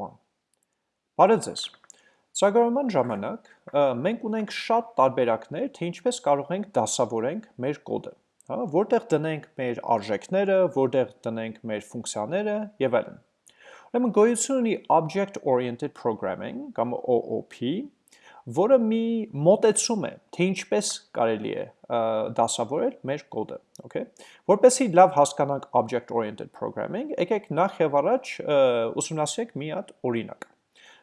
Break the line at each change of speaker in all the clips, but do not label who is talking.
1 Բարև ձեզ Ծրագրավորման ժամանակ մենք ունենք շատ տարբերակներ, թե ինչպես կարող ենք դասավորենք մեր կոդը, հա, որտեղ դնենք մեր արժեքները, որտեղ դնենք մեր ֆունկցիաները եւ այլն։ Ուրեմն գոյություն ունի Object Oriented Programming կամ OOP, որը մի մոտեցում է, թե ինչպես կարելի է դասավորել մեր կոդը, okay? Որպեսզի լավ հասկանանք object-oriented programming, եկեք նախ եւ առաջ ուսումնասիրենք մի հատ օրինակ։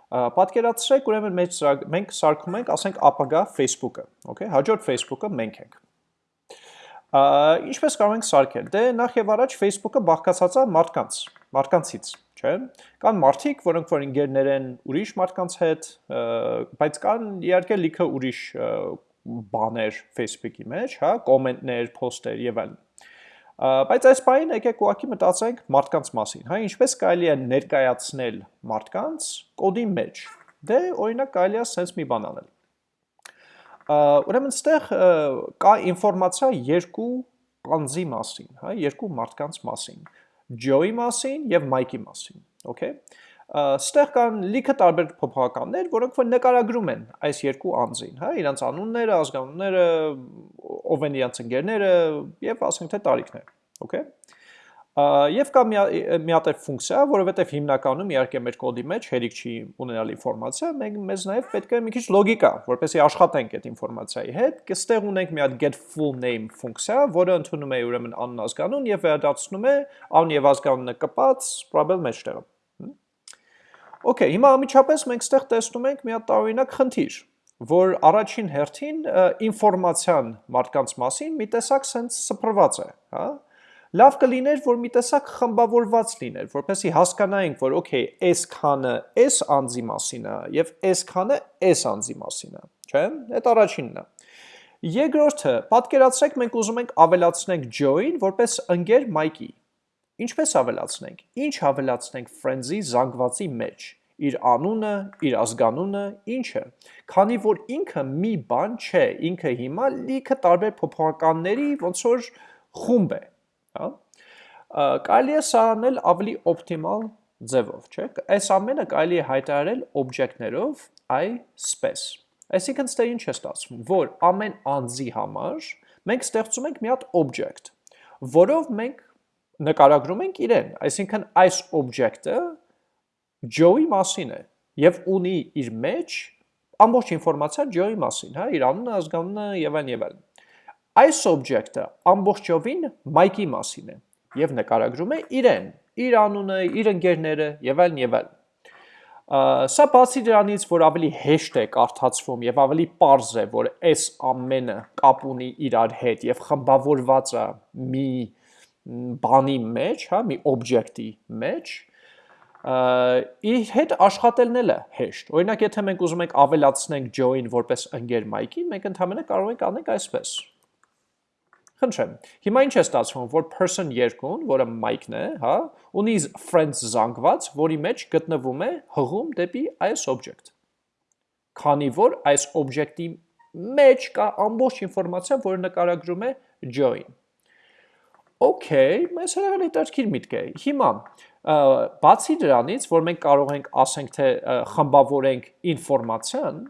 Պատկերացրեք, ուրեմն մեջ մենք սարքում ենք, ասենք ապագա Facebook-ը, okay? Հաջորդ Facebook-ը մենք ենք։ Ինչպես կարող ենք սարքել։ Դե նախ եւ առաջ Facebook-ը բաղկացած է մարդկանց, մարդկանցից, չէ՞։ Կան մարդիկ, որոնք որ ընկերներ են ուրիշ մարդկանց հետ, բայց կան իհարկե լիքը ուրիշ բաներ Facebook-ի մեջ, հա, կոմենտներ, post-եր եւ այլն։ Բայց այս բանին եկեք ուղակի մտածենք մարդկանց մասին, հա, ինչպես կարելի է ներկայացնել մարդկանց կոդի մեջ։ Դե օրինակ կարելի է sense մի բան անել։ Ուրեմն ստեղ կա ինֆորմացիա երկու անձի մասին, հա, երկու մարդկանց մասին։ Joe-ի մասին եւ Mike-ի մասին, okay։ Ստեղ կան լիքը տարբեր փոփոխականներ, որոնք որ նկարագրում են այս երկու անձին, հա, իրանց անունները, ազգանունները, ով են իրանց ընկերները եւ ասենք թե տարիքներ, okay։ Եվ կա մի հատ ֆունկցիա, որովհետև հիմնականում իհարկե մեր կոդի մեջ հերիք չի ունենալ ինֆորմացիա, մենք մեզ նաև պետք է մի քիչ լոգիկա, որպեսզի աշխատենք այդ ինֆորմացիայի հետ, կստեղ ունենք մի հատ get full name ֆունկցիա, որը ընդունում է ուրեմն անուն ազգանուն եւ վերադարձնում է անուն եւ ազգանունը կպած probable մեջտեղը։ Okay, հիմա ամիջապես մենք ստեղ տեսնում ենք մի հատ տարօրինակ խնդիր, որ առաջին հերթին ինֆորմացիան մարդկանց մասին մի տեսակ sense սփռված է, հա? Լավ կլիներ, որ մի տեսակ խմբավորված լիներ, որպեսզի հասկանայինք, որ okay, այս քանը այս անձի մասին է եւ այս քանը այս անձի մասին է, չէ՞։ Այդ առաջինն է։ Երկրորդը, պատկերացրեք մենք ուզում ենք ավելացնենք Joe-ին որպես ընկեր Mike-ի։ Ինչպես ավելացնենք։ Ինչ ավելացնենք friends-ի զանգվածի մեջ իր անունը, իր ազգանունը, ինչը։ Քանի որ ինքը մի բան չէ, ինքը հիմա լիքը տարբեր փոփոխականների ոնց որ խումբ է, հա կարելի է սա անել ավելի օպտիմալ ձևով, չէ՞։ Այս ամենը կարելի է հայտարարել օբյեկտներով i_space։ Այսինքն ստե ինչ է ստացվում, որ ամեն անձի համար մենք ստեղծում ենք մի հատ օբյեկտ, որով մենք նկարագրում ենք իրեն, այսինքն այս օբյեկտը Joe-ի մասին է եւ ունի իր մեջ ամբողջ ինֆորմացիա Joe-ի մասին, հա, իր անունը, ազգանունը եւ այլն եւ այլն։ Այս օբյեկտը ամբողջովին Mike-ի մասին է եւ նկարագրում է իրեն, իր անունը, իր ընկերները եւ այլն եւ այլն։ Սա բացի դրանից, որ ավելի հեշտ է կարդացվում եւ ավելի པարզ է, որ այս ամենը կապ ունի իրար հետ եւ խմբավորված է մի բանի մեջ, հա, մի օբյեկտի մեջ, իր հետ աշխատելն էլ է հեշտ։ Օրինակ, եթե մենք ուզում ենք ավելացնենք Joe-ին որպես ընկեր Mike-ին, մենք ընդհանրապես կարող ենք անենք այսպես։ Խնդրեմ։ Հիմա ինչ է ստացվում, որ person 2-ն, որը Mike-ն է, հա, ունի friends զանգված, որի մեջ գտնվում է հղում դեպի այս object։ Քանի որ այս object-ի մեջ կա ամբողջ ինֆորմացիա, որը նկարագրում է Joe-ին։ Okay, մեզ հրավեր հետաքրքիր միտք է։ Հիմա բացի դրանից, որ մենք կարող ենք ասենք թե խմբավորենք ինֆորմացիան,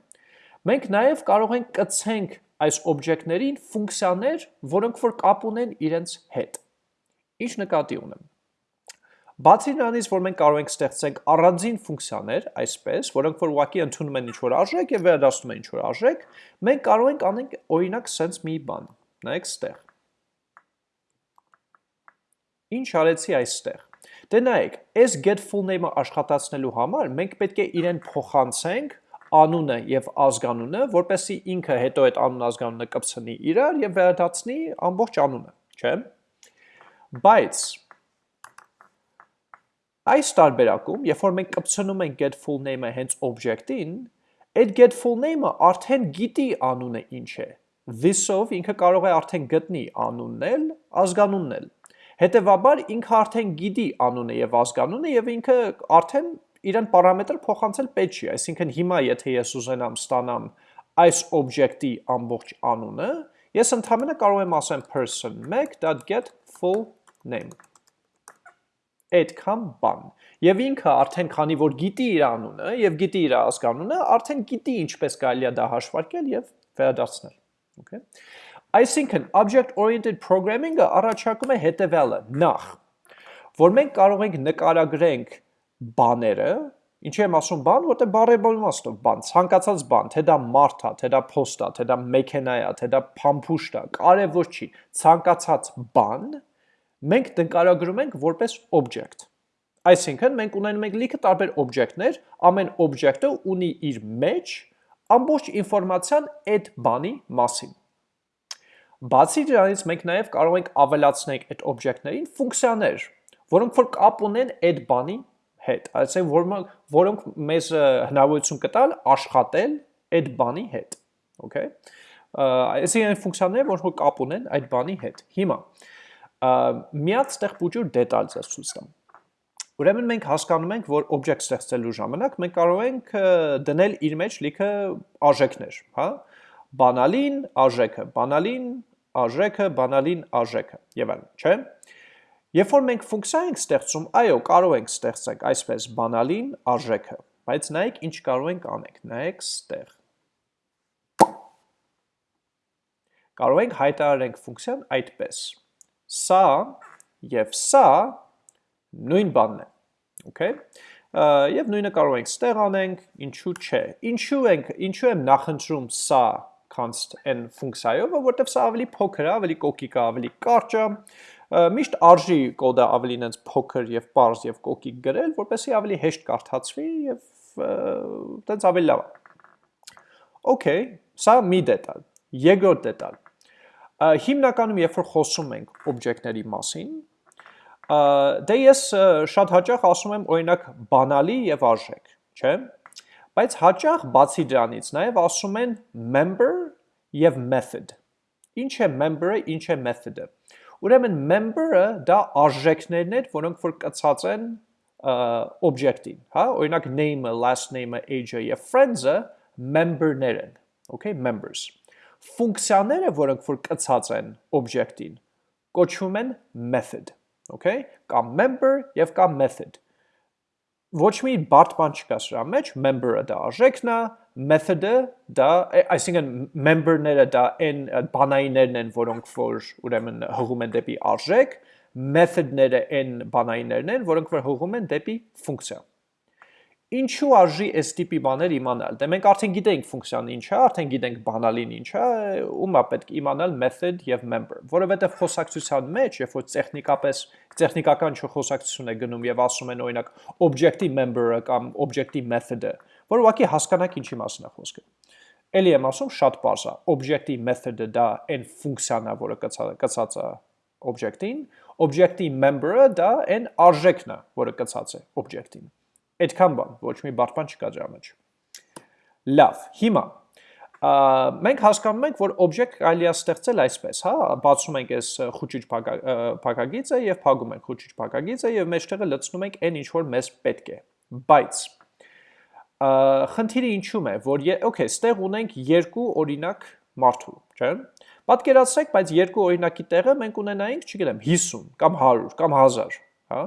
մենք նաև կարող ենք կցենք այս օբյեկտներին ֆունկցիաներ, որոնք որ կապ ունեն իրենց հետ։ Ինչ նկատի ունեմ։ Բացի նրանից, որ մենք կարող ենք ստեղծենք առանձին ֆունկցիաներ, այսպես, որոնք որ ուղղակի ընդունում են ինչ-որ արժեք եւ վերադառնում են ինչ-որ արժեք, մենք կարող ենք անենք օրինակ sense մի բան։ Նայեք ստեղ։ Ինչ արեցի այստեղ։ Դե նայեք, այս get full name-ը աշխատացնելու համար մենք պետք է իրեն փոխանցենք անունը եւ ազգանունը, որպեսզի ինքը հետո այդ անուն ազգանունը կպցնի իրար եւ վերադարձնի ամբողջ անունը, չէ՞։ Բայց այս տարբերակում, երբ որ մենք կպցնում ենք get full name-ը հենց object-ին, այդ get full name-ը արդեն գիտի անունը ինչ է։ This-ով ինքը կարող է արդեն գտնի անունն էլ, ազգանունն էլ։ Հետևաբար ինքը արդեն գիտի անունը եւ ազգանունը եւ ինքը արդեն իրեն պարամետր փոխանցել պետք չի, այսինքն հիմա եթե ես ուզենամ ստանամ այս օբյեկտի ամբողջ անունը, ես ընդհանրապես կարող եմ ասեմ person1.get full name։ այդքան բան։ Եվ ինքը արդեն քանի որ գիտի իր անունը եւ գիտի իր ազգանունը, արդեն գիտի ինչպես կարելի է դա հաշվարկել եւ վերադարձնել։ Okay։ Այսինքն object oriented programming-ը առաջարկում է հետեւյալը. նախ, որ մենք կարող ենք նկարագրենք բաները, ինչի եմ ասում բան, որտեղ բարեբոլ իմաստով բան, ցանկացած բան, թե դա մարդ է, թե դա փոստ է, թե դա մեքենա է, թե դա փամփուշտ է, կարևոր չի, ցանկացած բան մենք նկարագրում ենք որպես object։ Այսինքն մենք ունենում ենք լիքը տարբեր օբյեկտներ, ամեն օբյեկտը ունի իր մեջ ամբողջ ինֆորմացիան այդ բանի մասին։ Բացի դրանից մենք նաև կարող ենք ավելացնել այդ օբյեկտներին ֆունկցիաներ, որոնք որ կապ ունեն այդ բանի հետ, այսինքն որոնք որոնք մեզ հնարավորություն կտալ աշխատել այդ բանի հետ, okay։ Այսինքն այն ֆունկցիաները, որոնք կապ ունեն այդ բանի հետ։ Հիմա միած տեղ փոքր դետալ ձեզ ցույց տամ։ Ուրեմն մենք հասկանում ենք, որ օբյեկտ ստեղծելու ժամանակ մենք կարող ենք դնել իր մեջ լիքը արժեքներ, հա? Բանալին, արժեքը, բանալին, արժեքը, բանալին, արժեքը եւ այլն, չէ՞։ Երբ որ մենք ֆունկցիա ենք ստեղծում, այո, կարող ենք ստեղծենք այսպես բանալին, արժեքը, բայց նայեք ինչ կարող ենք անենք, նայեք ստեղ։ Կարող ենք հայտարարենք ֆունկցիան այդպես սա եւ սա նույն բանն է։ Okay? Եվ նույնը կարող ենք ստեղ անենք, ինչու չէ։ Ինչու ենք, ինչու եմ նախընտրում սա const n ֆունկցիայով, որովհետև սա ավելի փոքր է, ավելի կոկիկ է, ավելի կարճ է։ Միշտ արժի կոդը ավելի նենց փոքր եւ པարզ եւ կոկիկ գրել, որպեսզի ավելի հեշտ կարդացվի եւ տենց ավելի լավ Okay, սա մի դետալ։ Երկրորդ դետալ հիմնականում երբ որ խոսում ենք օբյեկտների մասին, դե ես շատ հաճախ ասում եմ օրինակ բանալի եւ արժեք, չէ՞։ Բայց հաճախ բացի դրանից նաև ասում են member եւ method։ Ինչ է member-ը, ինչ է method-ը։ Ուրեմն member-ը դա արժեքներն են, որոնք որ կցած են օբյեկտին, հա, օրինակ name-ը, last name-ը, age-ը եւ friends-ը member-ներ են, okay, members ֆունկցիաները, որոնք որ կցած են օբյեկտին, կոչվում են method, okay? Կամ member եւ կամ method։ Ոչ մի բարդ բան չկա սրա մեջ, member-ը դա արժեքն է, method-ը դա, այսինքն member-ները դա այն բանայիններն են, որոնք որ ուրեմն հղում են դեպի արժեք, method-ները այն բանայիններն են, որոնք որ հղում են դեպի ֆունկցիա։ Ինչու արժի այս տիպի բաներ իմանալ։ Դե մենք արդեն գիտենք ֆունկցիան ինչ է, արդեն գիտենք բանալին ինչ է, ումա պետք իմանալ method եւ member, որովհետեւ խոսակցության մեջ, երբ որ տեխնիկապես տեխնիկական չխոսակցություն է գնում եւ ասում են օրինակ object-ի member-ը կամ object-ի method-ը, որ ուղղակի հասկանաք ինչի մասին է խոսքը։ Էլի եմ ասում շատ པարզ է։ Object-ի method-ը դա այն ֆունկցիան է, որը կցած է object-ին, object-ի member-ը դա այն արժեքն է, որը կցած է object-ին Այդքան բան, ոչ մի բարդ բան չկա դրա մեջ։ Լավ, հիմա մենք հասկանում ենք, որ օբյեկտ կարելի է ստեղծել այսպես, հա, բացում ենք այս խոճիչ փակագիծը եւ փակում ենք խոճիչ փակագիծը եւ մեջտեղը լցնում ենք այն ինչ որ մեզ պետք է։ Բայց խնդիրը ինչու՞մ է, որ okay, ստեղ ունենք երկու օրինակ մարդու, չէ՞։ Պատկերացրեք, բայց երկու օրինակի տեղը մենք ունենայինք, չգիտեմ, 50 կամ 100 կամ 1000, հա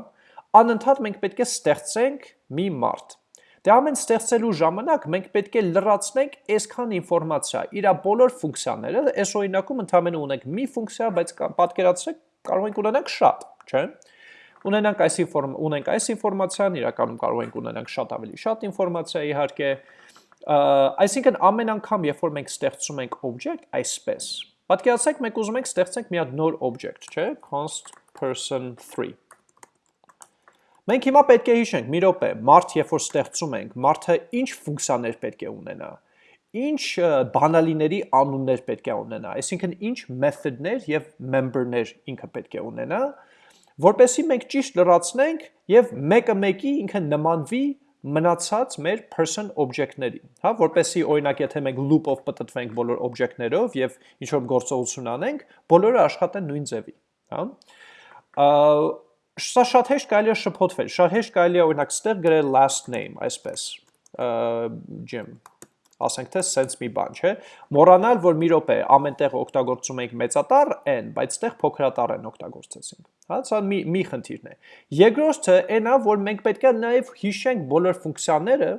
անընդհատ մենք պետք է ստեղծենք մի մարդ։ Դե ամեն ստեղծելու ժամանակ մենք պետք է լրացնենք այսքան ինֆորմացիա, իր բոլոր ֆունկցիաները, այս օրինակում ընդհանրապես ունենք մի ֆունկցիա, բայց պատկերացրեք կարող ենք ունենանք շատ, չէ՞։ Ունենանք այս ինֆորմ ունենք այս ինֆորմացիան, իրականում կարող ենք ունենանք շատ ավելի շատ ինֆորմացիա իհարկե։ Այսինքն ամեն անգամ, երբ որ մենք ստեղծում ենք object այսպես, պատկերացրեք մենք ուզում ենք ստեղծենք մի հատ նոր object, չէ՞, const person 3 Մենք հիմա պետք է հիշենք, մի րոպե, մարդ երբ որ ստեղծում ենք, մարդը ինչ ֆունկցիաներ պետք է ունենա, ինչ բանալիների անուններ պետք է ունենա, այսինքն ինչ method-ներ եւ member-ներ ինքը պետք է ունենա, որպեսզի մենք ճիշտ լրացնենք եւ մեկը մեկի ինքը նմանվի մնացած մեր person object-ներին, հա, որպեսզի օրինակ եթե մենք loop-ով պատտվենք բոլոր object-ներով եւ ինչ որ գործողություն անենք, բոլորը աշխատեն նույն ձևի, հա Սա շատ հեշտ կարելի է շփոթվել, շատ հեշտ կարելի է օրինակ ստեղ գրել last name, այսպես, Jim, ասենք թե sense մի բան, չէ։ Մոռանալ, որ մի րոպե ամենտեղ օգտագործում ենք մեծատառ n, բայց այդտեղ փոքրատառ n օգտագործեցինք։ Հա, սա մի մի խնդիրն է։ Երկրորդը այն է, որ մենք պետք է նաև հիշենք բոլոր ֆունկցիաները,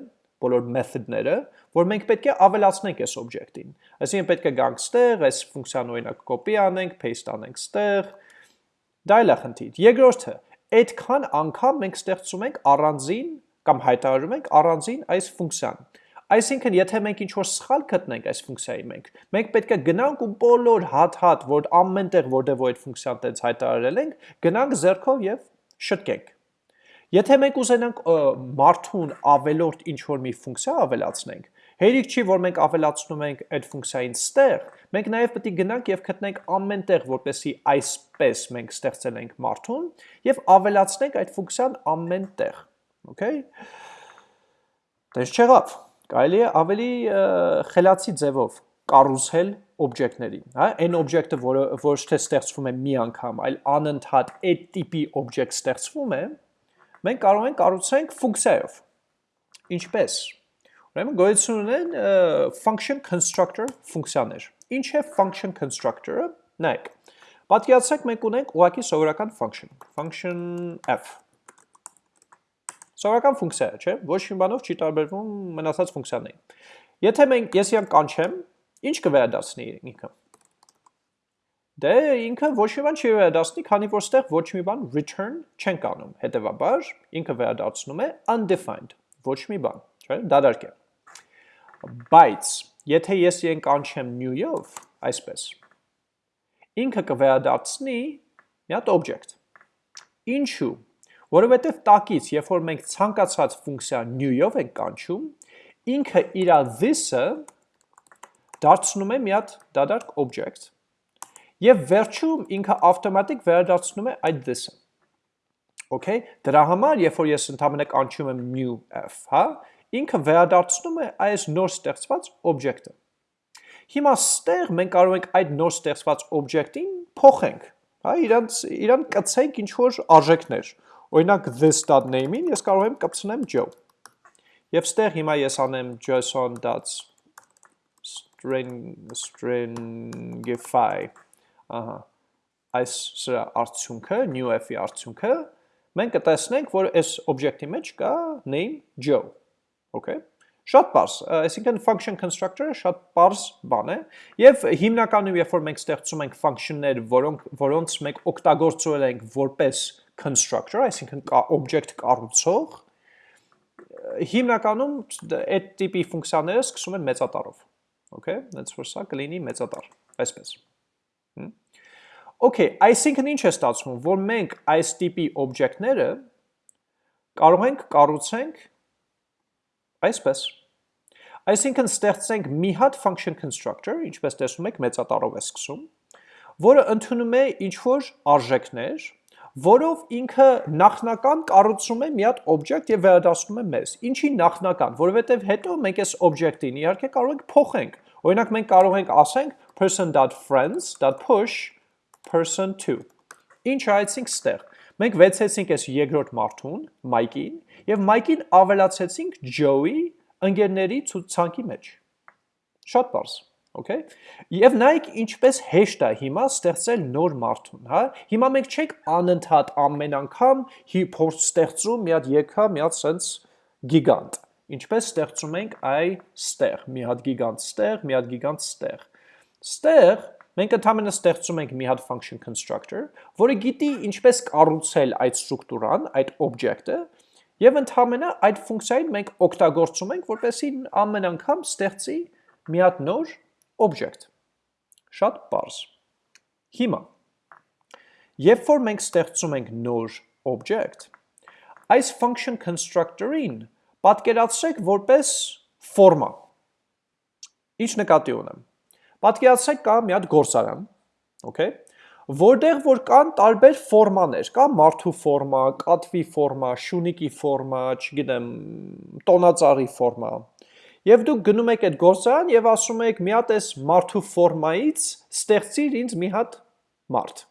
բոլոր method-ները, որ մենք պետք է ավելացնենք այս օբյեկտին։ Այսինքն պետք է գանք ստեղ, այս ֆունկցիան օրինակ կոպի անենք, paste անենք ստեղ։ Դա էլ է խնդիր։ Երկրորդը, այդքան անգամ մենք ստեղծում ենք առանձին կամ հայտարարում ենք առանձին այս ֆունկցիան։ Այսինքն, եթե մենք ինչ-որ սխալ գտնենք այս ֆունկցիայի մենք, մենք պետք է գնանք ու բոլոր հատ-հատ, որ ամենտեղ որտեղ որ այդ ֆունկցիան տենց հայտարարել ենք, գնանք ձեռքով եւ շտկենք։ Եթե մենք ուզենանք մարդուն ավելորդ ինչ-որ մի ֆունկցիա ավելացնենք, հերիք չի, որ մենք ավելացնում ենք այդ ֆունկցիային ստեղ, մենք նաև պետք է գնանք եւ գտնենք ամենտեղ, որպեսի այսպես մենք ստեղծել ենք մարդուն եւ ավելացնենք այդ ֆունկցիան ամենտեղ։ Okay։ Դες չեղավ կարելի է ավելի խելացի ձևով կառուցել օբյեկտներին, հա, այն օբյեկտը, որը ոչ թե ստեղծվում է մի անգամ, այլ անընդհատ այդ տիպի օբյեկտ ստեղծվում է, մենք կարող ենք կառուցենք ֆունկցիայով։ Ինչպես։ Ուրեմն գոյություն ունեն function constructor ֆունկցիաներ։ Ինչ է function constructor-ը։ Նայեք։ Պատկերացրեք մենք ունենք ուղղակի սովորական function, function f Սովորական ֆունկցիա է, չէ՞։ Ոչ մի բանով չի տարբերվում մնացած ֆունկցիաներին։ Եթե մենք ես իրան կանչեմ, ինչ կվերադասնի ինքը։ Դե ինքը ոչ մի բան չի վերադասնի, քանի որ ստեղ ոչ մի բան return չեն կանում։ Հետևաբար ինքը վերադարձնում է undefined, ոչ մի բան, չէ՞, դադարք է։ Բայց եթե ես իրեն կանչեմ new-ով, այսպես, ինքը կվերադարձնի մի հատ object։ Ինչու՞ Որովհետև տակից, երբ որ մենք ցանկացած ֆունկցիա new-ով ենք կանչում, ինքը իր this-ը դարձնում է մի հատ դադարք object եւ վերջում ինքը ավտոմատիկ վերադարձնում է այդ this-ը։ Okay, դրա համար, երբ որ ես ընդհանրապես կանչում եմ new f, հա, ինքը վերադարձնում է այս նոր ստեղծված object-ը։ Հիմա ստեղ մենք կարող ենք այդ նոր ստեղծված object-ին փոխենք, հա, իրանց իրան կցենք ինչ որ արժեքներ Օրինակ this.name-ին ես կարող եմ կպցնեմ Joe։ Եվ ստեղ հիմա ես անեմ json.string stringify։ Ահա։ Այս սրա արդյունքը, new f-ի արդյունքը, մենք կտեսնենք, որ այս օբյեկտի մեջ կա name Joe։ Okay։ Շատ པարս, այսինքն function constructor-ը շատ པարս բան է, եւ հիմնականում երբ որ մենք ստեղծում ենք function-ներ, որոնք որոնց մենք օգտագործել ենք որպես constructor, այսինքն կա object կառուցող, հիմնականում այդ տիպի ֆունկցիաները սկսում են մեծատառով։ Okay, that's for սա կլինի մեծատառ, այսպես։ Okay, այսինքն ինչ է ստացվում, որ մենք այս տիպի օբյեկտները կարող ենք կառուցենք այսպես։ Այսինքն ստեղծենք մի հատ function constructor, ինչպես տեսնում եք, մեծատառով է սկսում, որը ընդունում է ինչ որ արժեքներ, որով ինքը նախնական կառուցում է մի հատ օբյեկտ եւ վերադասնում է մեզ։ Ինչի նախնական, որովհետեւ հետո մենք այս օբյեկտին իհարկե կարող ենք փոխենք։ Օրինակ մենք կարող ենք ասենք person.friends.push person2։ Ինչ այցինք ստեղ։ Մենք վեցեցինք այս երկրորդ մարդուն, Մայքին, եւ Մայքին ավելացեցինք Joe-ի ընկերների ցուցանքի մեջ։ Շատ բարձ։ Okay։ Եվ նայեք ինչպես հեշտ է հիմա ստեղծել նոր մարդուն, հա։ Հիմա մենք չենք անընդհատ ամեն անգամ փորձ ստեղծում մի հատ եկա, մի հատ sense գիգանտ։ Ինչպես ստեղծում ենք այ ստեղ, մի հատ գիգանտ ստեղ, մի հատ գիգանտ ստեղ։ Ստեղ մենք ընդհանրապես ստեղծում ենք մի հատ function constructor, որը գիտի ինչպես կառուցել այդ ստրուկտուրան, այդ object-ը, եւ ընդհանրապես այդ ֆունկցիային մենք օգտագործում ենք, որպեսզի ամեն անգամ ստեղծի մի հատ նոր object։ Շատ པարզ։ Հիմա, երբ որ մենք ստեղծում ենք նոր object, այս function constructor-ին պատկերացրեք որպես ֆորմա։ Ինչ նկատի ունեմ։ Պատկերացրեք կա մի հատ գործարան, okay, որտեղ որ կան տարբեր ֆորմաներ, կա մարդու ֆորմա, կատվի ֆորմա, շունիկի ֆորմա, չգիտեմ, տոնածառի ֆորմա, Եվ դուք գնում եք այդ գործարան եւ ասում եք մի հատ էս մարդու ֆորմայից ստեղծիր ինձ մի հատ մարդ։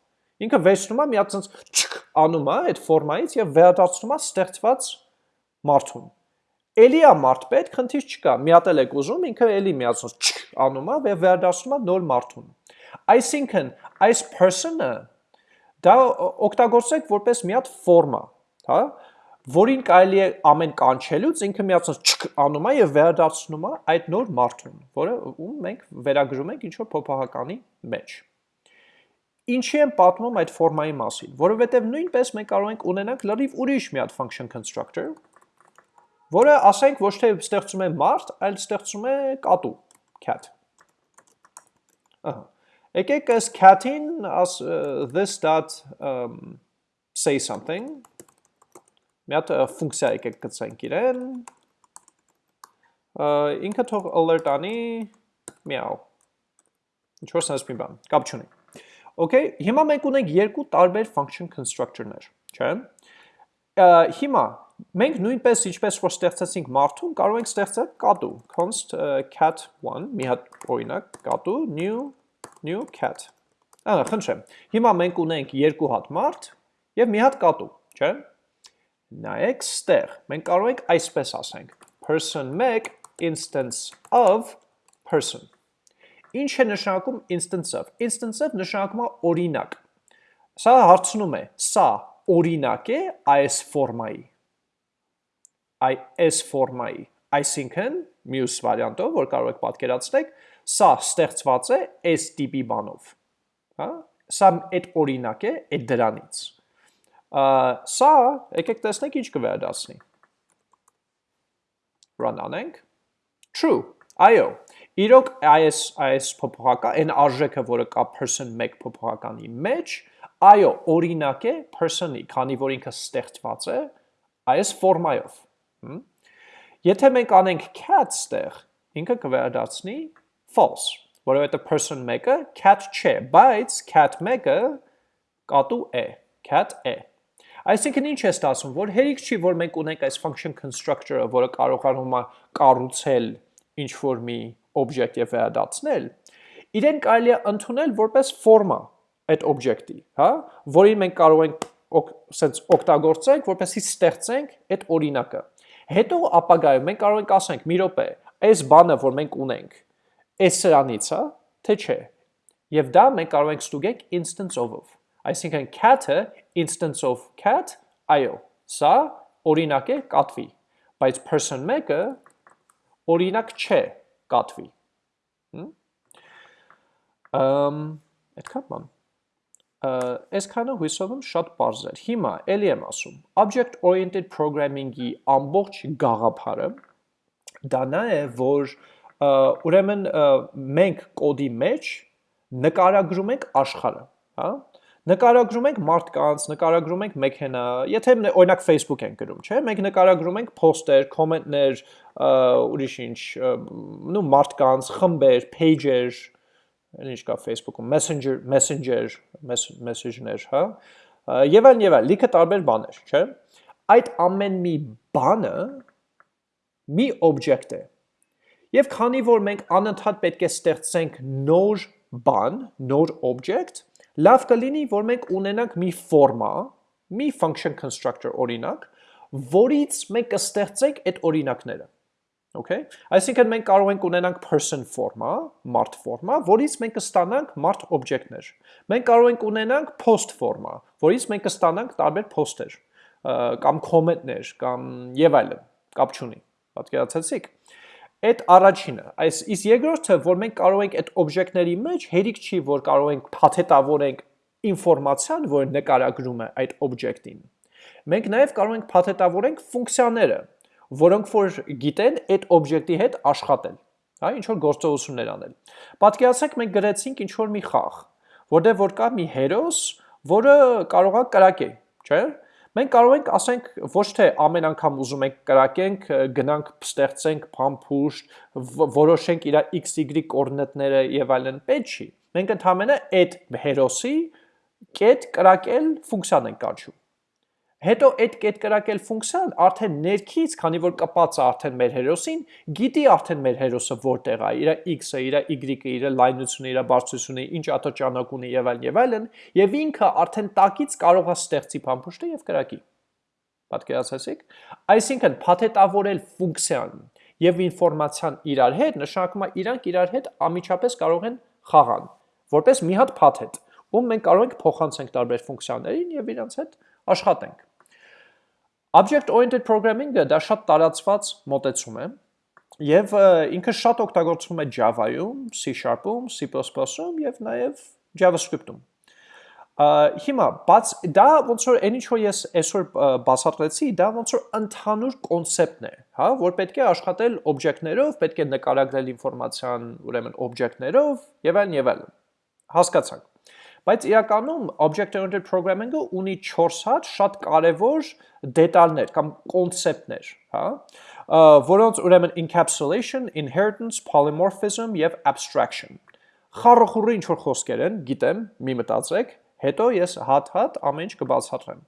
Ինքը վերցնում է մի հատ ցած անում է այդ ֆորմայից եւ վերադարձնում է ստեղծված մարդուն։ Էլի է մարդ պետք, խնդիր չկա։ Մի հատ էլ եք ուզում, ինքը էլի միացնում չք անում է եւ վերադառնում է նոր մարդուն։ Այսինքն, այս person-ը դա օգտագործեք որպես մի հատ ֆորմա, հա, որին կարելի է ամեն կանչելուց ինքը չք անում է եւ վերադառնում է այդ նոր մարդուն, որը ում մենք վերագրում ենք ինչ որ փոփոխականի մեջ։ Ինչի եմ պատմում այդ ֆորմայի մասին, որովհետև նույնպես մենք կարող ենք ունենանք լրիվ ուրիշ մի հատ function constructor, որը ասենք ոչ թե ստեղծում է մարդ, այլ ստեղծում է կատու, cat։ Ահա։ Եկեք այս cat-ին this dot um, say something։ Մի հատ ֆունկցիա եկեք գծենք իրեն։ Ինքը թող alert անի meow։ Ինչ որ sense մի բան, կապ չունի։ Okay, հիմա մենք ունենք երկու տարբեր function constructor-ներ, չէ՞։ Հիմա Մենք նույնպես ինչպես որ ստեղծեցինք մարդուն, կարող ենք ստեղծել կատու, const cat1, մի հատ օրինակ կատու new new cat։ Ահա, խնդրեմ։ Հիմա մենք ունենք երկու հատ մարդ եւ մի հատ կատու, չէ՞։ Նայեք ստեղ, մենք կարող ենք այսպես ասենք. person 1 instance of person։ Ինչ է նշանակում instance of։ Instance of նշանակում է օրինակ։ Սա հարցնում է, սա օրինակ է այս ֆորմայի այս ֆորմայի, այսինքն մյուս վարիանտով, որ կարող եք պատկերացնել, սա ստեղծված է այս տիպի բանով, հա? Սա այդ օրինակ է այդ դրանից։ Սա եկեք տեսնենք ինչ կվերադասնի։ Run անենք։ True։ Այո, իրոք այս այս փոփոխական այն արժեքը, որը կա person 1 փոփոխականի մեջ, այո, օրինակ է person-ի, քանի որ ինքը ստեղծված է այս ֆորմայով։ Եթե մենք անենք cat ստեղ, ինքը կվերադարձնի false, որովհետև person 1-ը cat չէ, բայց cat 1-ը կատու է, cat է։ Այսինքն ինչ է ստացվում, որ հերիք չի, որ մենք ունենք այս function constructor-ը, որը կարողանում է կառուցել ինչ որ մի object եւ վերադարձնել, իրեն կարելի է ընդունել որպես ֆորմա այդ object-ի, հա, որին մենք կարող ենք սենց օգտագործենք, որպեսզի ստեղծենք այդ օրինակը։ Հետո ապագայում մենք կարող ենք ասենք՝ մի րոպե, այս բանը, որ մենք ունենք, այս սրանից է, թե չէ։ Եվ դա մենք կարող ենք ստուգենք instance of-ով։ Այսինքն cat-ը instance of cat, այո, սա օրինակ է կատվի, բայց person 1-ը օրինակ չէ կատվի։ Ամ, այդքան բան այսքանը հույսով եմ շատ པարզ էր։ Հիմա ելի եմ ասում, object oriented programming-ի ամբողջ գաղափարը դա նա է, որ ուրեմն մենք կոդի մեջ նկարագրում ենք աշխարհը, հա? Նկարագրում ենք մարդկանց, նկարագրում ենք մեքենա, եթե օրինակ Facebook ենք գրում, չէ՞, մենք նկարագրում ենք post-եր, comment-ներ, ուրիշ ինչ, նու մարդկանց, խմբեր, page-եր, ինչ կա Facebook-ում, Messenger, Messenger, message-ներ, հա, եւ այլն եւ այլն, լիքը տարբեր բաներ, չէ՞։ Այդ ամեն մի բանը մի օբյեկտ է։ Եվ քանի որ մենք անընդհատ պետք է ստեղծենք նոր բան, նոր օբյեկտ, լավ կլինի, որ մենք ունենանք մի ֆորմա, մի function constructor օրինակ, որից մենք կստեղծենք այդ օրինակները։ Okay։ Այսինքն մենք կարող ենք ունենանք person ֆորմա, մարդ ֆորմա, որից մենք կստանանք մարդ օբյեկտներ։ Մենք կարող ենք ունենանք post ֆորմա, որից մենք կստանանք տարբեր post-եր, կամ comment-ներ, կամ եւ այլն, կապ չունի։ Պատկերացեցիք։ Այդ առաջինը, այս իսկ երկրորդը, որ մենք կարող ենք այդ օբյեկտների մեջ հերիք չի, որ կարող ենք փաթեթավորենք ինֆորմացիան, որ նկարագրում է այդ օբյեկտին։ Մենք նաև կարող ենք փաթեթավորենք ֆունկցիաները, որոնք որ գիտեն այդ օբյեկտի հետ աշխատել, հա, ինչ որ գործողություններ անել։ Պատկերացրեք մենք գրեցինք ինչ որ մի խաղ, որտեղ որ կա մի հերոս, որը կարող է կրակել, չէ՞։ Մենք կարող ենք ասենք ոչ թե ամեն անգամ ուզում ենք կրակենք, գնանք ստեղծենք փամփուշտ, որոշենք իր XY կոորդինատները եւ այլն, պետք չի։ Մենք ընդհանրապես այդ հերոսի կետ կրակել ֆունկցիան ենք կանչում։ Հետո այդ կետկրակել ֆունկցիան արդեն ներքից, քանի որ կպած է արդեն մեր հերոսին, գիտի արդեն մեր հերոսը որտեղ է, իր x-ը, իր y-ը, իր լայնությունը, իր բարձրությունը, ինչ աթոճանակ ունի եւ այլն եւ այլն, եւ ինքը արդեն տակից կարող է ստեղծի փամփուշտը եւ կրակի։ Պատկերացեցիք։ Այսինքն փաթեթավորել ֆունկցիան եւ ինֆորմացիան իրար հետ նշանակում է իրանք իրար հետ ամիջապես կարող են խաղան, որպես մի հատ փաթեթ, ում մենք կարող ենք փոխանցենք տարբեր ֆունկցիաներին եւ իրանց հետ աշխատենք։ Object oriented programming-ը դա շատ տարածված մոտեցում է, Եվ ինքը շատ օգտագործվում է Java-ում, C#-ում, C++-ում եւ նաեւ JavaScript-ում։ Հիմա, բաց դա ոնց որ այնինչ որ ես այսօր բացատրեցի, դա ոնց որ ընդհանուր կոնցեպտն է, հա, որ պետք է աշխատել օբյեկտներով, պետք է նկարագրել ինֆորմացիան, ուրեմն օբյեկտներով եւ այլն եւ այլն։ Հասկացանք։ Բայց իրականում object-oriented programming-ը ունի 4 հատ շատ կարևոր դետալներ կամ կոնցեպտներ, հա, որոնց ուրեմն encapsulation, inheritance, polymorphism եւ abstraction։ Խառախուրի ինչ որ խոսքեր են, գիտեմ, մի մտածեք, հետո ես հատ-հատ ամեն ինչ կբացատրեմ։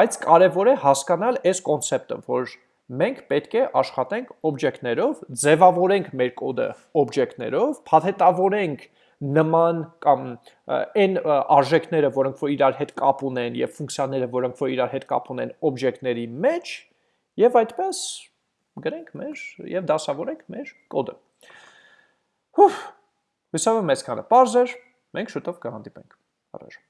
Բայց կարևոր է հասկանալ այս կոնցեպտը, որ մենք պետք է աշխատենք օբյեկտներով, ձևավորենք մեր կոդը օբյեկտներով, փաթեթավորենք նման կամ այն արժեքները, որոնք որ իրար հետ կապ ունեն եւ ֆունկցիաները, որոնք որ իրար հետ կապ ունեն օբյեկտների մեջ եւ այդպես գրենք մեր եւ դասավորենք մեր կոդը։ Հուֆ, հուսով եմ այսքանը բարձր, մենք շուտով կհանդիպենք։ Առաջ